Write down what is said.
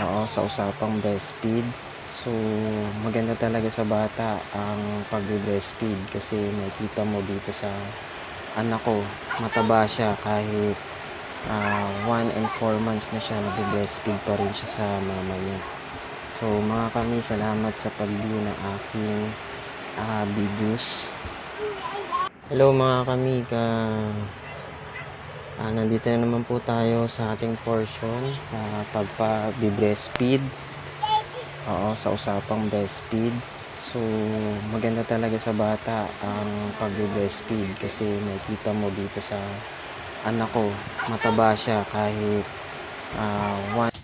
Oo, sa usapang breastfeed. So, maganda talaga sa bata ang pagbe-breastfeed kasi makikita mo dito sa anak ko, mataba siya kahit ah, 1 and 4 months na siya, nagbe-breastfeed pa rin siya sa mama niya. So, mga kami, salamat sa pag-view ng aking ah, videos. Hello mga kami, ka Ah, nandito na naman po tayo sa ating portion sa pagpa-breastfeed. Oo, sa usapang breastfeed. So, maganda talaga sa bata ang pagbe-breastfeed kasi makikita mo dito sa anak ko, mataba siya kahit 1